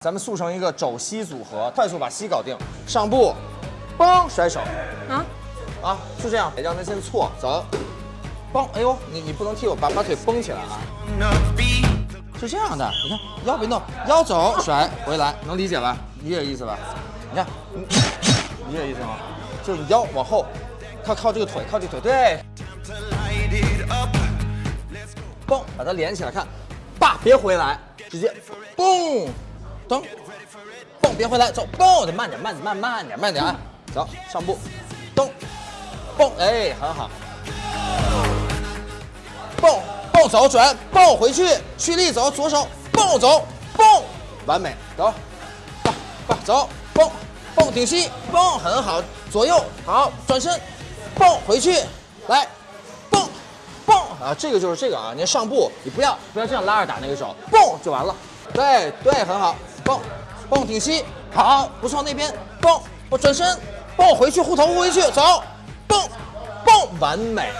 咱们速成一个肘膝组合，快速把膝搞定。上步，嘣，甩手，啊，啊，就这样，让他先错，走，嘣，哎呦，你你不能踢我，把把腿绷起来啊，是这样的，你看腰别动，腰走甩回来，能理解吧？理解意思吧？你看，你理解意思吗？就是你腰往后，靠靠这个腿，靠这个腿，对，嘣，把它连起来，看，爸别回来，直接，嘣，蹬，蹦，别回来，走，蹦，的慢点，慢点，慢慢点，慢点啊，走，上步，蹬，蹦，哎，很好，蹦，蹦走，转，蹦回去，蓄力走，左手，蹦走，蹦，完美，走，蹦，蹦走，蹦，蹦顶膝，蹦，很好，左右。好，转身，蹦回去，来，蹦，蹦。啊，这个就是这个啊，你上步，你不要不要这样拉着打那个手，蹦就完了，对对，很好，蹦，蹦挺膝，好，不错，那边蹦，我转身，蹦回去，护头护回去，走，蹦，蹦，完美。